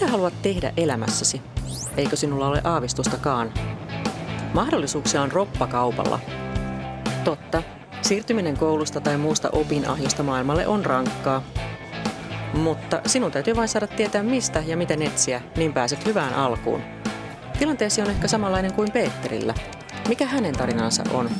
Mitä haluat tehdä elämässäsi? Eikö sinulla ole aavistustakaan? Mahdollisuuksia on roppakaupalla. Totta, siirtyminen koulusta tai muusta opinahjosta maailmalle on rankkaa. Mutta sinun täytyy vain saada tietää mistä ja miten etsiä, niin pääset hyvään alkuun. Tilanteesi on ehkä samanlainen kuin Peetterillä. Mikä hänen tarinansa on?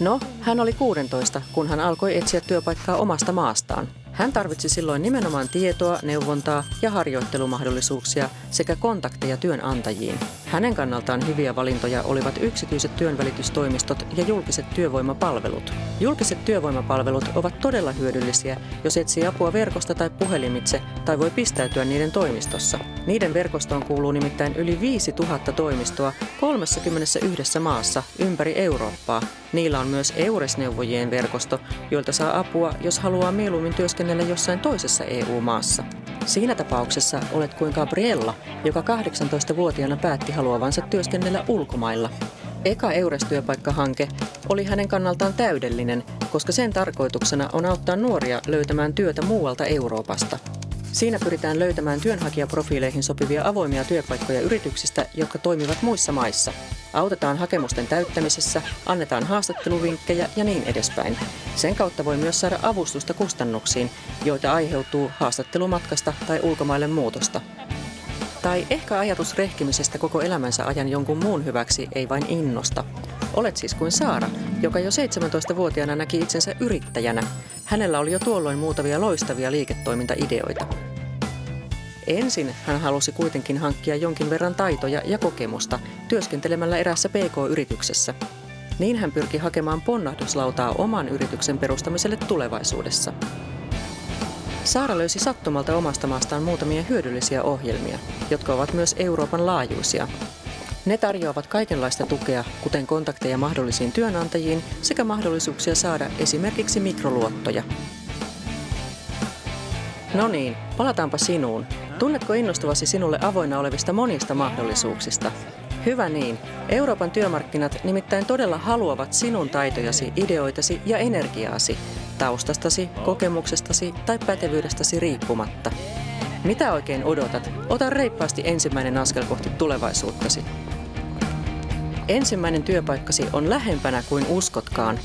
No, hän oli 16, kun hän alkoi etsiä työpaikkaa omasta maastaan. Hän tarvitsi silloin nimenomaan tietoa, neuvontaa ja harjoittelumahdollisuuksia sekä kontakteja työnantajiin. Hänen kannaltaan hyviä valintoja olivat yksityiset työnvälitystoimistot ja julkiset työvoimapalvelut. Julkiset työvoimapalvelut ovat todella hyödyllisiä, jos etsii apua verkosta tai puhelimitse tai voi pistäytyä niiden toimistossa. Niiden verkostoon kuuluu nimittäin yli 5000 toimistoa 31 maassa ympäri Eurooppaa. Niillä on myös EURES-neuvojien verkosto, joilta saa apua, jos haluaa mieluummin työskennellä jossain toisessa EU-maassa. Siinä tapauksessa olet kuin Gabriella, joka 18-vuotiaana päätti haluavansa työskennellä ulkomailla. Eka EURES-työpaikkahanke oli hänen kannaltaan täydellinen, koska sen tarkoituksena on auttaa nuoria löytämään työtä muualta Euroopasta. Siinä pyritään löytämään työnhakijaprofiileihin sopivia avoimia työpaikkoja yrityksistä, jotka toimivat muissa maissa. Autetaan hakemusten täyttämisessä, annetaan haastatteluvinkkejä ja niin edespäin. Sen kautta voi myös saada avustusta kustannuksiin, joita aiheutuu haastattelumatkasta tai ulkomaille muutosta. Tai ehkä ajatus rehkimisestä koko elämänsä ajan jonkun muun hyväksi ei vain innosta. Olet siis kuin Saara, joka jo 17-vuotiaana näki itsensä yrittäjänä. Hänellä oli jo tuolloin muutamia loistavia liiketoimintaideoita. Ensin hän halusi kuitenkin hankkia jonkin verran taitoja ja kokemusta työskentelemällä erässä PK-yrityksessä. Niin hän pyrki hakemaan ponnahduslautaa oman yrityksen perustamiselle tulevaisuudessa. Saara löysi sattumalta omasta maastaan muutamia hyödyllisiä ohjelmia, jotka ovat myös Euroopan laajuisia. Ne tarjoavat kaikenlaista tukea, kuten kontakteja mahdollisiin työnantajiin sekä mahdollisuuksia saada esimerkiksi mikroluottoja. No niin, palataanpa sinuun. Tunnetko innostuvasi sinulle avoinna olevista monista mahdollisuuksista? Hyvä niin. Euroopan työmarkkinat nimittäin todella haluavat sinun taitojasi, ideoitasi ja energiaasi, taustastasi, kokemuksestasi tai pätevyydestäsi riippumatta. Mitä oikein odotat? Ota reippaasti ensimmäinen askel kohti tulevaisuuttasi. Ensimmäinen työpaikkasi on lähempänä kuin uskotkaan.